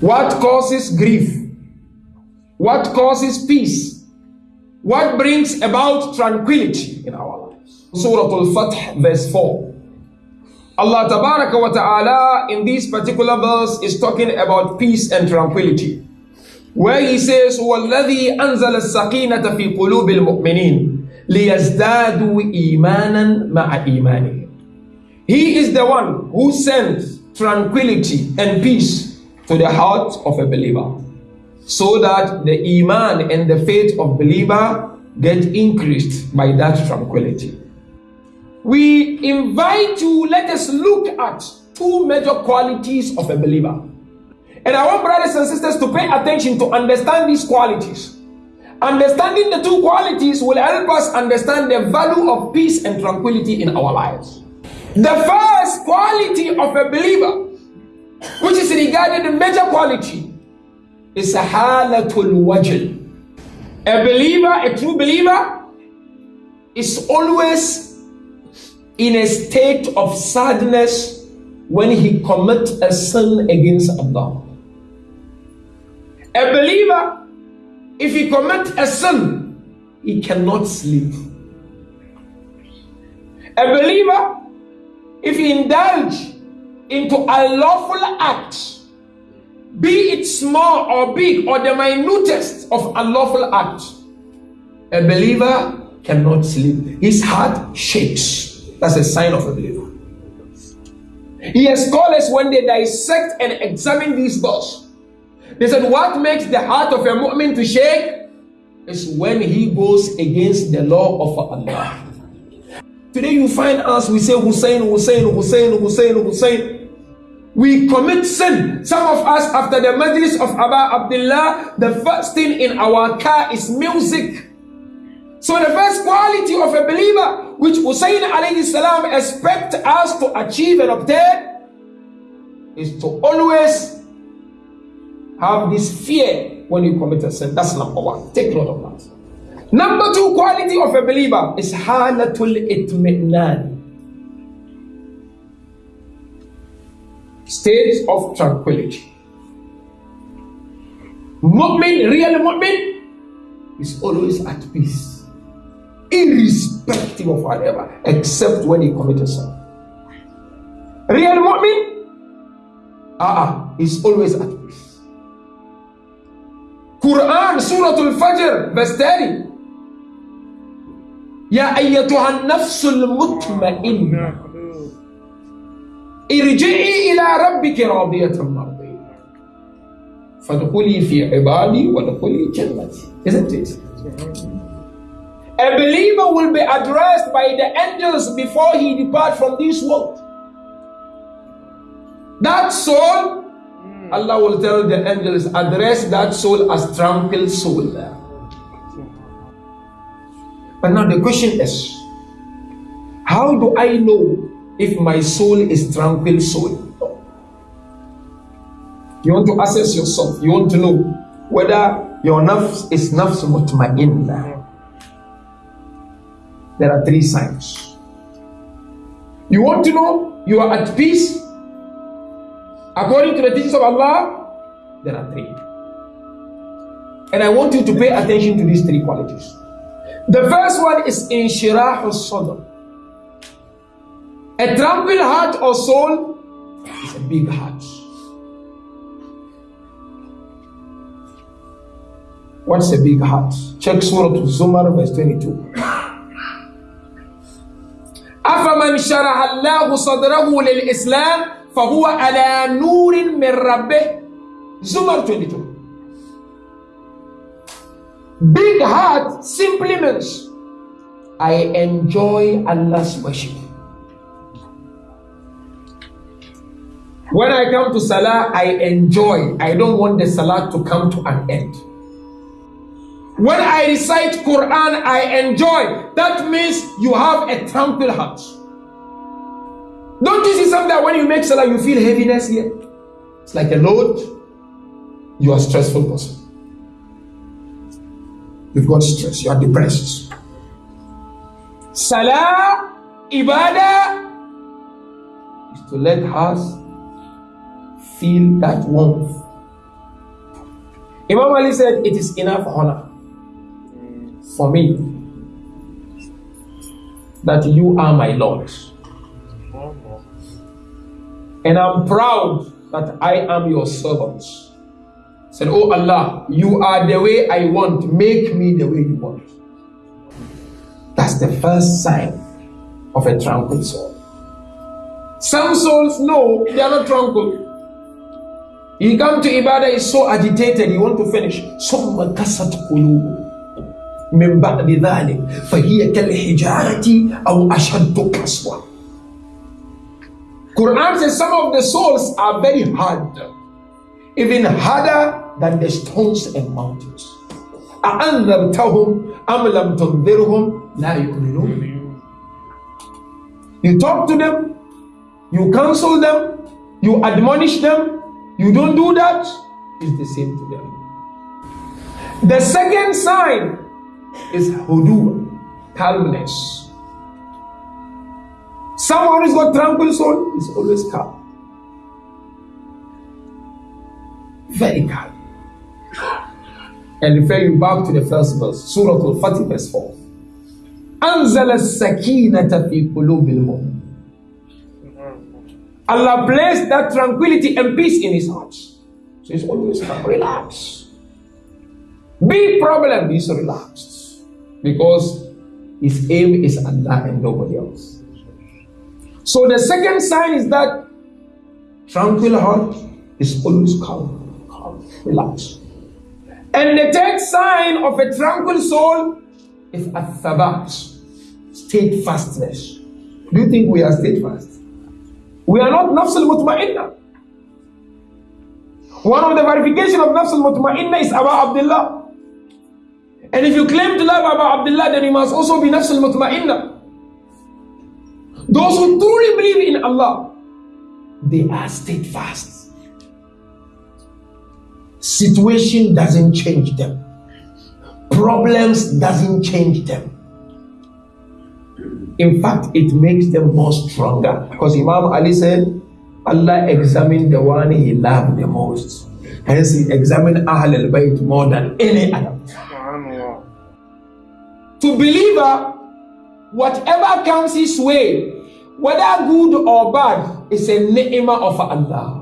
What causes grief? What causes peace? What brings about tranquility in our lives? Surah Al-Fath verse 4. Allah Tabaraka wa Ta'ala in this particular verse is talking about peace and tranquility. Where he says, وَالَّذِي أَنزَلَ السَّقِينَةَ فِي قُلُوبِ الْمُؤْمِنِينَ لِيَزْدَادُوا إِيمَانًا مَعَ إِيمَانِهِمْ He is the one who sends tranquility and peace to the heart of a believer so that the iman and the faith of believer get increased by that tranquility. We invite you, let us look at two major qualities of a believer. And I want brothers and sisters to pay attention to understand these qualities. Understanding the two qualities will help us understand the value of peace and tranquility in our lives. The first quality of a believer, regarded the major quality, is a halatul wajl. A believer, a true believer, is always in a state of sadness when he commits a sin against Allah. A believer, if he commits a sin, he cannot sleep. A believer, if he indulge into a lawful act, be it small or big or the minutest of unlawful act, a believer cannot sleep. His heart shakes. That's a sign of a believer. Yes, scholars, when they dissect and examine these verses, they said, What makes the heart of a mu'min to shake is when he goes against the law of Allah. Today you find us, we say Hussein, Hussein, Hussein, Hussein, Hussein. We commit sin. Some of us, after the majlis of Abba Abdullah, the first thing in our car is music. So the first quality of a believer, which Hussein alayhi salam expect us to achieve and obtain, is to always have this fear when you commit a sin. That's number one. Take note of that. Number two quality of a believer is halatul itmi'nan. State of tranquility. Mu'min, real mu'min, is always at peace, irrespective of whatever, except when he commits sin. Real mu'min, ah, uh, is always at peace. Quran Surah Al-Fajr verse 30 يا أيتها النفس المطمئنة ارجعي إلى ربك راضية مرضية فادخلي في عبادي وادخلي جنتي Isn't it? A believer will be addressed by the angels before he depart from this world. That soul Allah will tell the angels, address that soul as tranquil soul. But now the question is, how do I know if my soul is tranquil soul? You want to assess yourself. You want to know whether your nafs is nafs mutma'inna. There are three signs. You want to know you are at peace According to the teachings of Allah, there are three. And I want you to pay attention to these three qualities. The first one is inshirah sadr. A tranquil heart or soul is a big heart. What's a big heart? Check Surah Zumar, verse 22. أفمن شرح الله صدره للإسلام فهو على نور من ربه Zumar 22 Big heart simply means I enjoy Allah's worship. When I come to Salah, I enjoy. I don't want the Salah to come to an end. When I recite Quran, I enjoy. That means you have a tranquil heart. Don't you see something that when you make salah, you feel heaviness here? It's like a load. You are stressful person. You've got stress. You are depressed. Salah, ibadah, is to let us feel that warmth, Imam Ali said, It is enough honor for me that you are my Lord. And I'm proud that I am your servant. Said, Oh Allah, you are the way I want. Make me the way you want. That's the first sign of a tranquil soul. Some souls know they are not tranquil. He come to Ibadah, is so agitated, he want to finish. ثم كست قلوب من بعد ذلك فهي كالحجارة أو أشد قسوة. Quran says some of the souls are very hard, even harder than the stones and mountains. أأنذرتهم أم لم تنذرهم لا يؤمنون. You talk to them, you counsel them, you admonish them, you don't do that, it's the same to them. The second sign is hudu, calmness. Someone who's got tranquil soul is always calm. Very calm. And refer you back to the first verse, Surah Al-Fatih, verse 4. أنزل السكينة في قلوب المؤمنين Allah placed that tranquility and peace in his heart. So he's always relaxed. Big problem, he's relaxed. Because his aim is Allah and nobody else. So the second sign is that tranquil heart is always calm, calm, relaxed. And the third sign of a tranquil soul is a thabat, steadfastness. Do you think we are steadfast? We are not nafs al-mutma'inna. One of the verification of nafs al-mutma'inna is Abu Abdullah. And if you claim to love Abu Abdullah, then you must also be nafs al-mutma'inna. Those who truly believe in Allah, they are steadfast. Situation doesn't change them. Problems doesn't change them. In fact, it makes them more stronger. Because Imam Ali said, Allah examined the one he loved the most. Hence, he examined Ahl al Bayt more than any other. To believer, whatever comes his way, whether good or bad, is a ni'mah of Allah.